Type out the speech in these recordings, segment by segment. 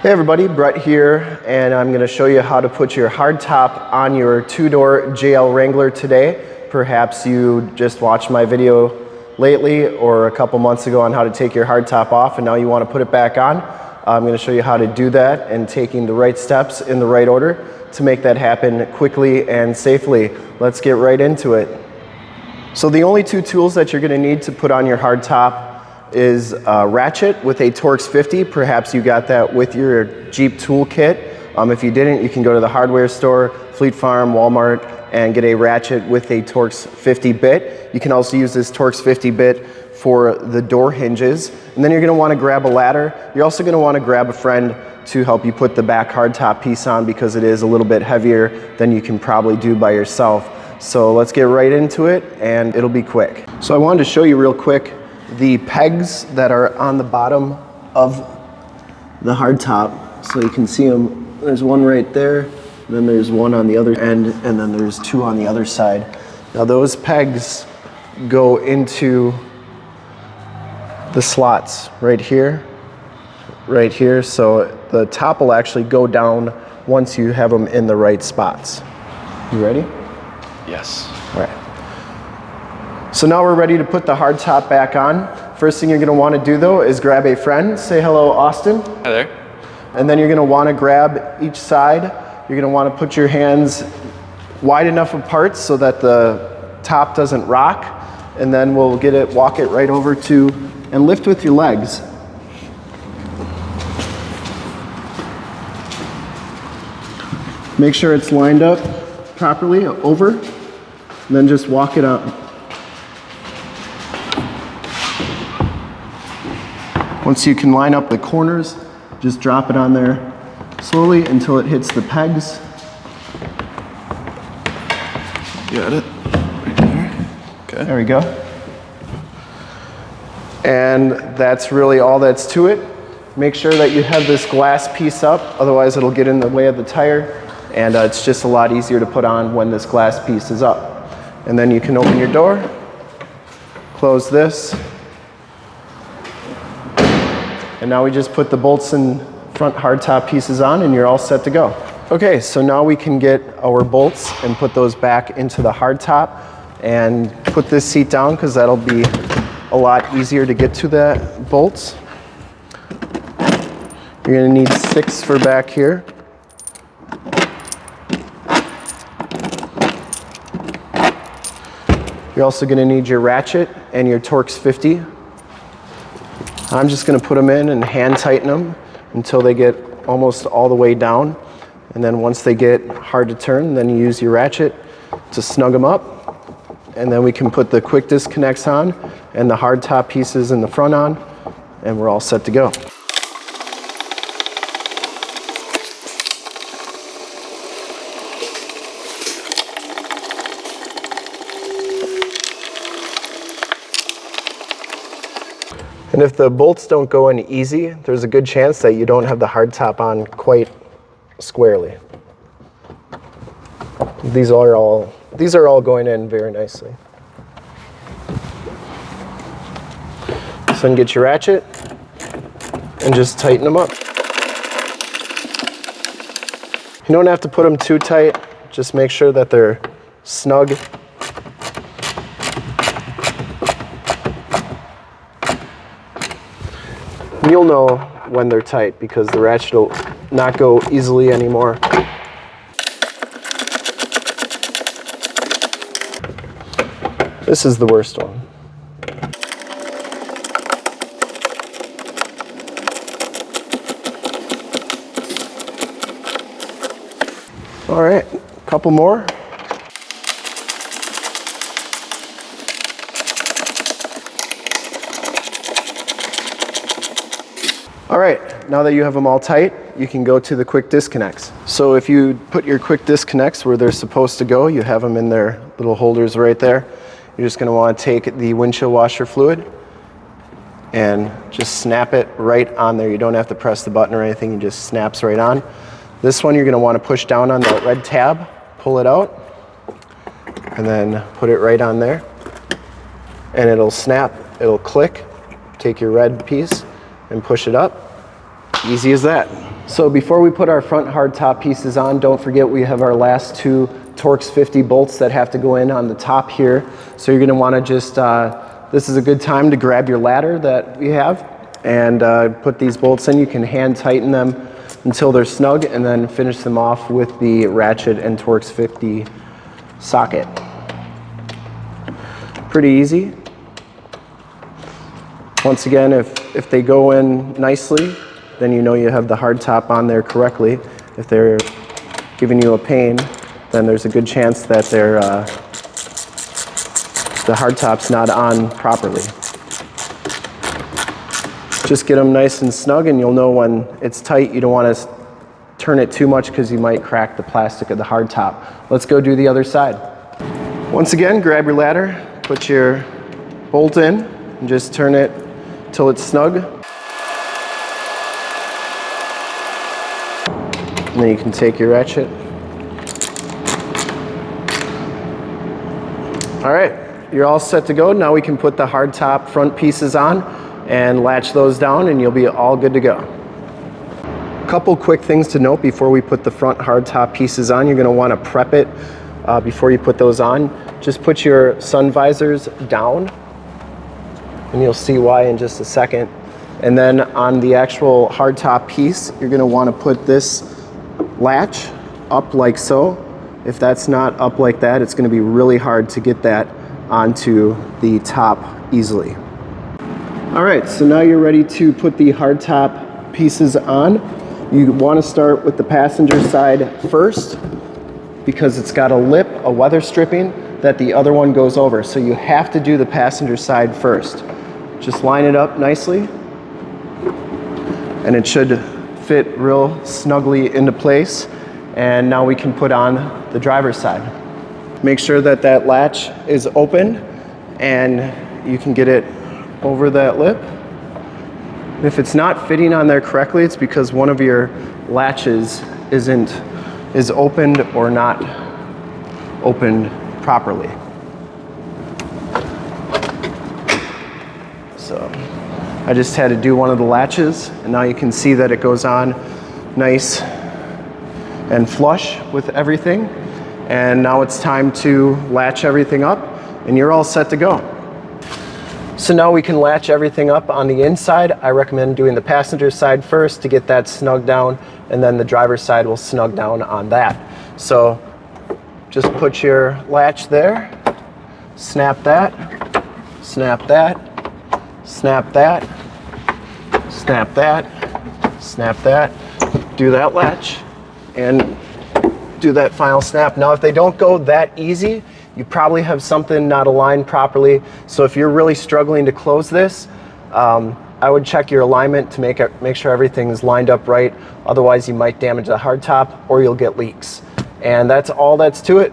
Hey everybody, Brett here, and I'm gonna show you how to put your hardtop on your two-door JL Wrangler today. Perhaps you just watched my video lately or a couple months ago on how to take your hardtop off and now you wanna put it back on. I'm gonna show you how to do that and taking the right steps in the right order to make that happen quickly and safely. Let's get right into it. So the only two tools that you're gonna need to put on your hardtop is a ratchet with a Torx 50. Perhaps you got that with your Jeep toolkit. Um, if you didn't, you can go to the hardware store, Fleet Farm, Walmart, and get a ratchet with a Torx 50 bit. You can also use this Torx 50 bit for the door hinges. And then you're gonna wanna grab a ladder. You're also gonna wanna grab a friend to help you put the back hardtop piece on because it is a little bit heavier than you can probably do by yourself. So let's get right into it and it'll be quick. So I wanted to show you real quick the pegs that are on the bottom of the hardtop. So you can see them, there's one right there, then there's one on the other end, and then there's two on the other side. Now those pegs go into the slots right here, right here. So the top will actually go down once you have them in the right spots. You ready? Yes. All right. So now we're ready to put the hard top back on. First thing you're gonna wanna do though is grab a friend. Say hello, Austin. Hi there. And then you're gonna wanna grab each side. You're gonna wanna put your hands wide enough apart so that the top doesn't rock. And then we'll get it, walk it right over to, and lift with your legs. Make sure it's lined up properly over, and then just walk it up. Once you can line up the corners, just drop it on there slowly until it hits the pegs. Got it. Right there. Okay. There we go. And that's really all that's to it. Make sure that you have this glass piece up, otherwise it'll get in the way of the tire. And uh, it's just a lot easier to put on when this glass piece is up. And then you can open your door, close this, and now we just put the bolts and front hardtop pieces on and you're all set to go. Okay, so now we can get our bolts and put those back into the hardtop and put this seat down because that'll be a lot easier to get to the bolts. You're gonna need six for back here. You're also gonna need your ratchet and your Torx 50 I'm just gonna put them in and hand tighten them until they get almost all the way down. And then once they get hard to turn, then you use your ratchet to snug them up. And then we can put the quick disconnects on and the hard top pieces in the front on, and we're all set to go. And if the bolts don't go in easy, there's a good chance that you don't have the hard top on quite squarely. These are all, these are all going in very nicely. So then get your ratchet and just tighten them up. You don't have to put them too tight, just make sure that they're snug You'll know when they're tight because the ratchet will not go easily anymore. This is the worst one. All right, a couple more. All right, now that you have them all tight, you can go to the quick disconnects. So if you put your quick disconnects where they're supposed to go, you have them in their little holders right there. You're just gonna wanna take the windshield washer fluid and just snap it right on there. You don't have to press the button or anything, it just snaps right on. This one you're gonna wanna push down on that red tab, pull it out, and then put it right on there. And it'll snap, it'll click, take your red piece, and push it up Easy as that. So before we put our front hard top pieces on, don't forget we have our last two Torx 50 bolts that have to go in on the top here. So you're gonna wanna just, uh, this is a good time to grab your ladder that we have and uh, put these bolts in. You can hand tighten them until they're snug and then finish them off with the ratchet and Torx 50 socket. Pretty easy. Once again, if, if they go in nicely, then you know you have the hard top on there correctly. If they're giving you a pain, then there's a good chance that they're, uh, the hard top's not on properly. Just get them nice and snug and you'll know when it's tight. You don't want to turn it too much because you might crack the plastic of the hard top. Let's go do the other side. Once again, grab your ladder, put your bolt in, and just turn it till it's snug. And then you can take your ratchet. All right, you're all set to go. Now we can put the hard top front pieces on and latch those down and you'll be all good to go. Couple quick things to note before we put the front hard top pieces on. You're gonna wanna prep it uh, before you put those on. Just put your sun visors down and you'll see why in just a second. And then on the actual hard top piece, you're gonna wanna put this latch up like so. If that's not up like that, it's gonna be really hard to get that onto the top easily. All right, so now you're ready to put the hardtop pieces on. You wanna start with the passenger side first because it's got a lip, a weather stripping that the other one goes over. So you have to do the passenger side first. Just line it up nicely and it should fit real snugly into place. And now we can put on the driver's side. Make sure that that latch is open and you can get it over that lip. If it's not fitting on there correctly, it's because one of your latches isn't is opened or not opened properly. So I just had to do one of the latches and now you can see that it goes on nice and flush with everything. And now it's time to latch everything up and you're all set to go. So now we can latch everything up on the inside. I recommend doing the passenger side first to get that snug down and then the driver's side will snug down on that. So just put your latch there, snap that, snap that, snap that, snap that, snap that, do that latch and do that final snap. Now if they don't go that easy, you probably have something not aligned properly. So if you're really struggling to close this, um, I would check your alignment to make, it, make sure everything is lined up right. Otherwise you might damage the hardtop or you'll get leaks. And that's all that's to it.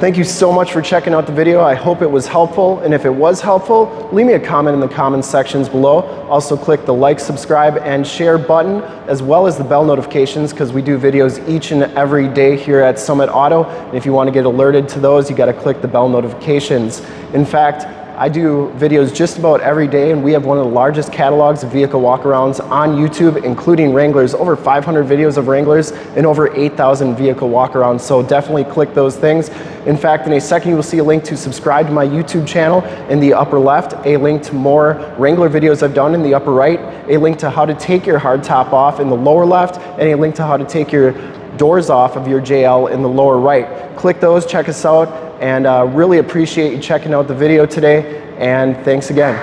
Thank you so much for checking out the video. I hope it was helpful. And if it was helpful, leave me a comment in the comments sections below. Also click the like, subscribe, and share button, as well as the bell notifications, because we do videos each and every day here at Summit Auto. And if you want to get alerted to those, you got to click the bell notifications. In fact, I do videos just about every day and we have one of the largest catalogs of vehicle walkarounds on YouTube, including Wranglers, over 500 videos of Wranglers and over 8,000 vehicle walkarounds. So definitely click those things. In fact, in a second, you will see a link to subscribe to my YouTube channel in the upper left, a link to more Wrangler videos I've done in the upper right, a link to how to take your hardtop off in the lower left, and a link to how to take your doors off of your JL in the lower right. Click those, check us out, and uh, really appreciate you checking out the video today and thanks again.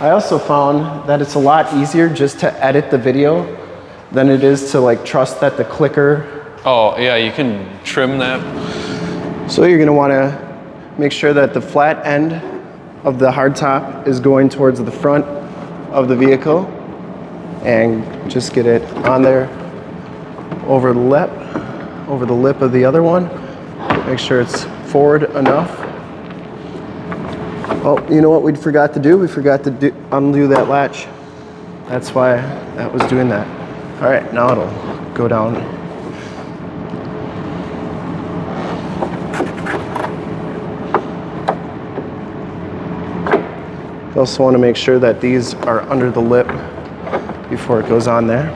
I also found that it's a lot easier just to edit the video than it is to like trust that the clicker. Oh yeah, you can trim that. So you're gonna wanna make sure that the flat end of the hardtop is going towards the front of the vehicle and just get it on there over the lip, over the lip of the other one. Make sure it's forward enough. Oh, you know what we forgot to do? We forgot to do, undo that latch. That's why that was doing that. All right, now it'll go down. You also want to make sure that these are under the lip before it goes on there.